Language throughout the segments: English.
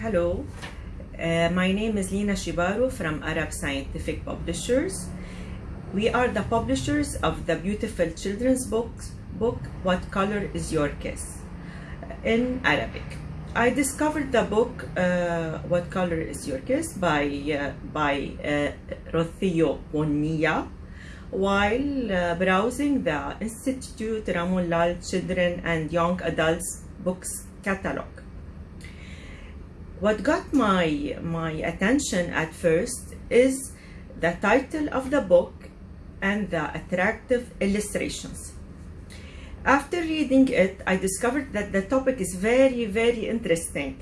Hello, uh, my name is Lina Shibaro from Arab Scientific Publishers. We are the publishers of the beautiful children's book, book What Color is Your Kiss in Arabic. I discovered the book uh, What Color is Your Kiss by, uh, by uh, Rocio Bonilla while uh, browsing the Institute Ramon Llull Children and Young Adults Books Catalog. What got my, my attention at first is the title of the book and the attractive illustrations. After reading it, I discovered that the topic is very, very interesting.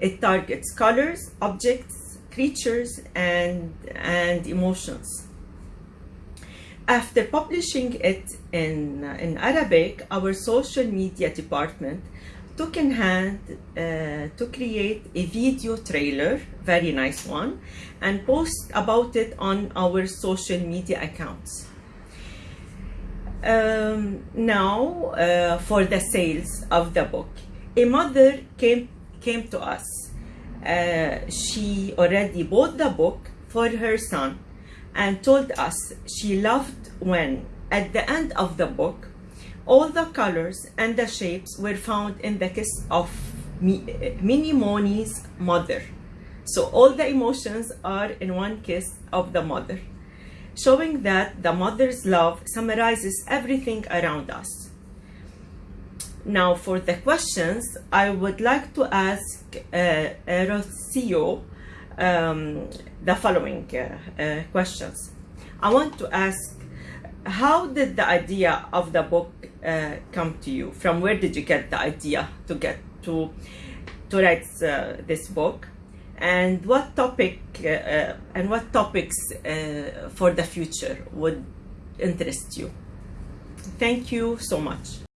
It targets colors, objects, creatures, and, and emotions. After publishing it in, in Arabic, our social media department took in hand uh, to create a video trailer, very nice one, and post about it on our social media accounts. Um, now, uh, for the sales of the book, a mother came came to us. Uh, she already bought the book for her son and told us she loved when, at the end of the book, all the colors and the shapes were found in the kiss of Mini Moni's mother. So all the emotions are in one kiss of the mother, showing that the mother's love summarizes everything around us. Now for the questions, I would like to ask uh, Rocio um, the following uh, uh, questions. I want to ask, how did the idea of the book uh, come to you? From where did you get the idea to get to to write uh, this book? And what topic uh, uh, and what topics for the future would interest you? Thank you so much.